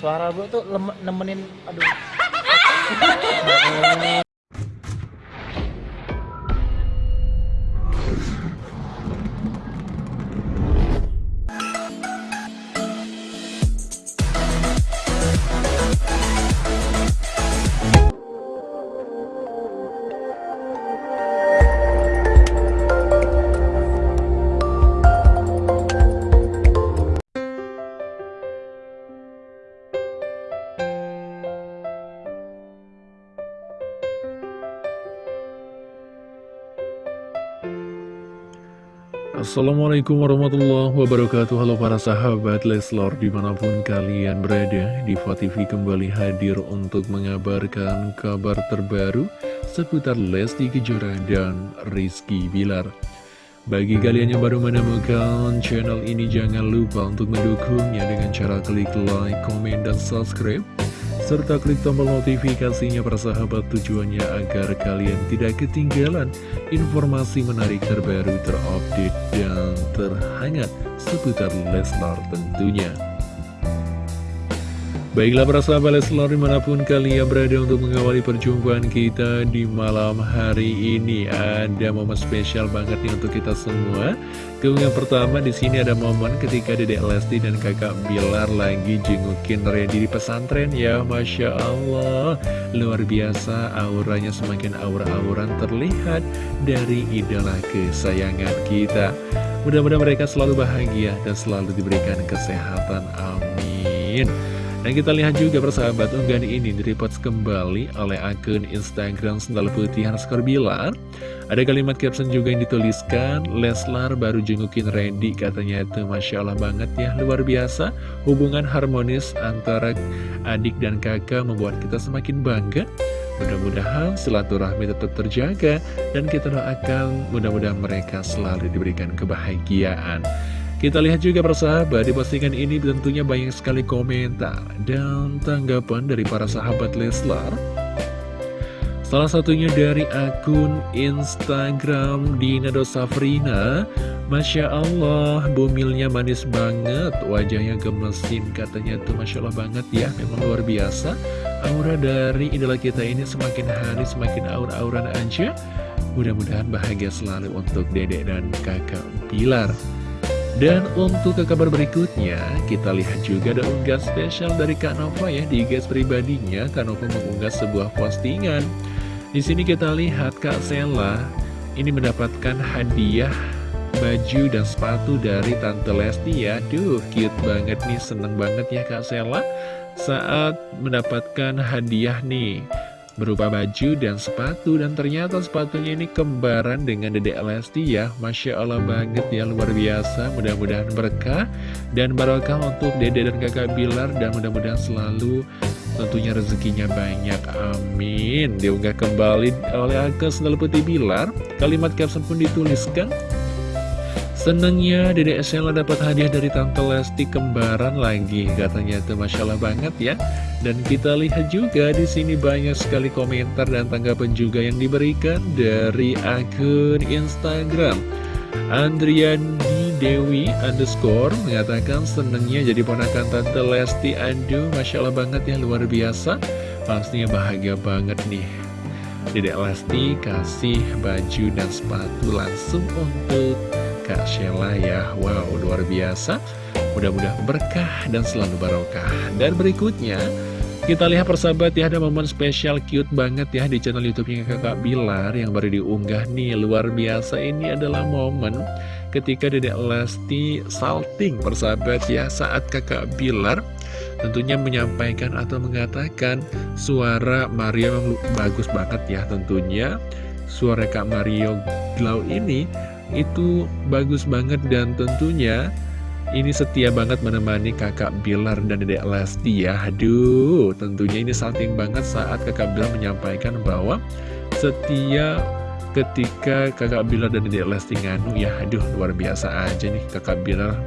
suara bro tuh nemenin aduh Assalamualaikum warahmatullahi wabarakatuh. Halo para sahabat Leslor di mana pun kalian berada Diva TV kembali hadir untuk mengabarkan kabar terbaru Seputar Lesti Kejora dan Rizky Bilar. Bagi kalian yang baru menemukan channel ini Jangan lupa untuk mendukungnya dengan cara klik like, komen, dan subscribe serta klik tombol notifikasinya persahabat tujuannya agar kalian tidak ketinggalan informasi menarik terbaru terupdate dan terhangat seputar Leslar tentunya. Baiklah para sahabat Leslar di mana pun kalian berada untuk mengawali perjumpaan kita di malam hari ini. Ada momen spesial banget nih untuk kita semua. Keunggahan pertama di sini ada momen ketika Dedek Lesti dan kakak Bilar lagi jengukin Randy di pesantren ya Masya Allah. Luar biasa auranya semakin aura-auran terlihat dari idola kesayangan kita. Mudah-mudahan mereka selalu bahagia dan selalu diberikan kesehatan Amin dan kita lihat juga persahabat unggahan ini direpost kembali oleh akun Instagram Sendal Putih Hanskor Bilar. Ada kalimat caption juga yang dituliskan, Leslar baru jengukin Randy katanya itu Masya Allah banget ya, luar biasa. Hubungan harmonis antara adik dan kakak membuat kita semakin bangga. Mudah-mudahan silaturahmi tetap terjaga dan kita doakan mudah-mudahan mereka selalu diberikan kebahagiaan. Kita lihat juga persahabat di postingan ini tentunya banyak sekali komentar dan tanggapan dari para sahabat Leslar. Salah satunya dari akun Instagram Dinado Safrina Masya Allah, bumilnya manis banget, wajahnya gemesin, katanya tuh Masya Allah banget ya, memang luar biasa. Aura dari idola kita ini semakin hari semakin aura-auran aja. Mudah-mudahan bahagia selalu untuk dedek dan kakak Pilar. Dan untuk ke kabar berikutnya, kita lihat juga ada unggahan spesial dari Kak Nova ya di guys pribadinya. Kak Nova mengunggah sebuah postingan. Di sini kita lihat Kak Sela ini mendapatkan hadiah baju dan sepatu dari Tante Lesti ya. Duh, cute banget nih, seneng banget ya Kak Sela saat mendapatkan hadiah nih berupa baju dan sepatu. Dan ternyata sepatunya ini kembaran dengan Dedek Lesti ya. Masya Allah banget ya luar biasa. Mudah-mudahan berkah. Dan barokah untuk Dede dan kakak Bilar. Dan mudah-mudahan selalu tentunya rezekinya banyak. Amin. Diunggah kembali oleh akun Sendal Putih Bilar. Kalimat caption pun dituliskan Senengnya Dedek Sela dapat hadiah dari Tante Lesti kembaran lagi. Katanya itu Masya Allah banget ya. Dan kita lihat juga di sini banyak sekali komentar dan tanggapan juga yang diberikan dari akun Instagram. Andrian Dewi underscore mengatakan senengnya jadi ponakan Tante Lesti. Aduh Masya Allah banget ya luar biasa. Pastinya bahagia banget nih. Dedek Lesti kasih baju dan sepatu langsung untuk Kak Sheila ya. Wow luar biasa. Mudah-mudahan berkah dan selalu barokah. Dan berikutnya kita lihat persahabat ya ada momen spesial cute banget ya di channel youtube-nya kakak Bilar yang baru diunggah nih. Luar biasa ini adalah momen ketika Dedek Lesti salting persahabat ya saat kakak Bilar tentunya menyampaikan atau mengatakan suara Mario memang bagus banget ya tentunya. Suara Kak Mario Glow ini itu bagus banget dan tentunya ini setia banget menemani kakak Bilar dan dedek Lesti ya. Aduh tentunya ini salting banget saat kakak Bilar menyampaikan bahwa setia ketika kakak Bilar dan dedek Lesti nganu ya. Aduh luar biasa aja nih kakak Bilar.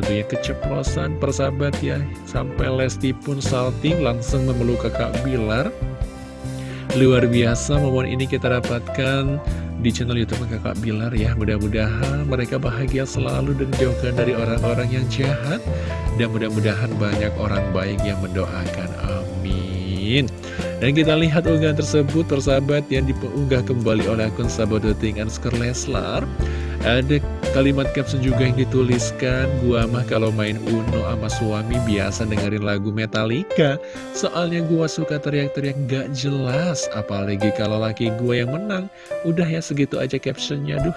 Tentunya keceplosan persahabat ya. Sampai Lesti pun salting langsung memeluk kakak Bilar. Luar biasa momen ini kita dapatkan di channel Youtube kakak Bilar ya Mudah-mudahan mereka bahagia selalu dan jauhkan dari orang-orang yang jahat. Dan mudah-mudahan banyak orang baik yang mendoakan, amin. Dan kita lihat unggahan tersebut, persahabat yang diunggah kembali oleh akun Sabodoting Anskar Leslar ada kalimat caption juga yang dituliskan Gua mah kalau main Uno sama suami biasa dengerin lagu Metallica. Soalnya gua suka teriak-teriak gak jelas Apalagi kalau laki gua yang menang. Udah ya segitu aja captionnya Duh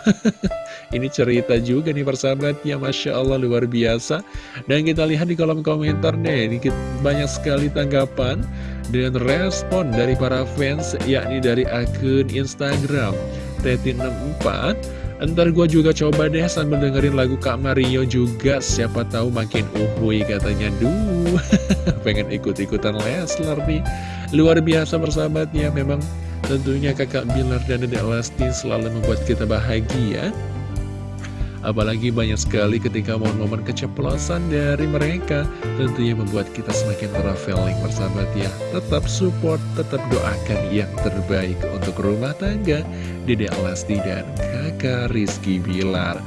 Ini cerita juga nih persahabat ya Masya Allah luar biasa. Dan kita lihat di kolom komentar deh Ini banyak sekali tanggapan Dan respon dari para fans Yakni dari akun Instagram Teti64 Ntar gue juga coba deh sambil dengerin lagu Kak Mario juga. Siapa tahu makin uhui katanya. Duh pengen ikut-ikutan Leslar nih. Luar biasa bersahabatnya Memang tentunya kakak Bilar dan Dedek Lesti selalu membuat kita bahagia Apalagi banyak sekali ketika momen-momen keceplosan dari mereka Tentunya membuat kita semakin traveling bersahabat ya Tetap support, tetap doakan yang terbaik untuk rumah tangga Dede Lesti dan kakak Rizky Bilar.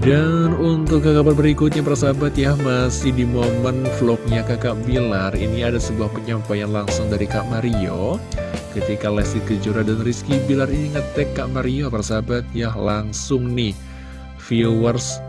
Dan untuk kabar berikutnya persahabat ya Masih di momen vlognya kakak Bilar Ini ada sebuah penyampaian langsung dari Kak Mario. Ketika Lesti Kejora dan Rizky Bilar ini ngetek Kak Mario persahabat ya Langsung nih viewers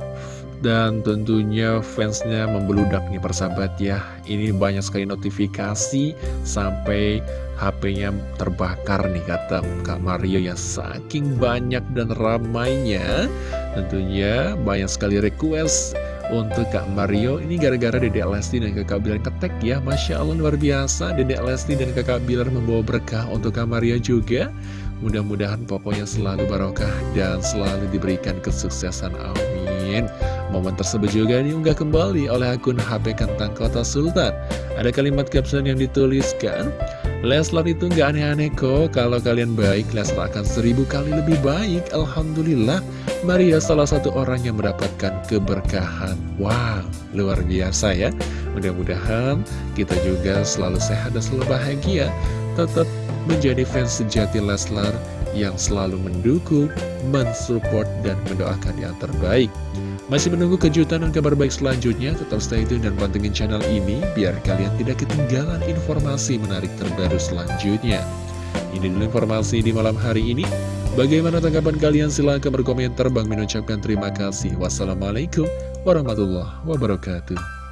dan tentunya fansnya membeludak nih persahabat ya. Ini banyak sekali notifikasi sampai HP-nya terbakar nih kata Kak Mario ya. Saking banyak dan ramainya Tentunya banyak sekali request untuk Kak Mario. Ini gara-gara Dedek Lesti dan Kakak Bilar ketek ya. Masya Allah luar biasa. Dedek Lesti dan Kakak Bilar membawa berkah untuk Kak Mario juga Mudah-mudahan pokoknya selalu barokah dan selalu diberikan kesuksesan. Amin. Momen tersebut juga diunggah kembali oleh akun HP Kentang Kota Sultan. Ada kalimat caption yang dituliskan, Leslar itu nggak aneh-aneh kok, kalau kalian baik, Leslar akan seribu kali lebih baik. Alhamdulillah, Maria salah satu orang yang mendapatkan keberkahan. Wow, luar biasa ya. Mudah-mudahan kita juga selalu sehat dan selalu bahagia. Tetap menjadi fans sejati Leslar yang selalu mendukung, mensupport, dan mendoakan yang terbaik. Masih menunggu kejutan dan kabar baik selanjutnya, tetap stay tune dan pantengin channel ini biar kalian tidak ketinggalan informasi menarik terbaru selanjutnya. Ini dulu informasi di malam hari ini. Bagaimana tanggapan kalian? Silahkan berkomentar. Bang mengucapkan terima kasih. Wassalamualaikum warahmatullahi wabarakatuh.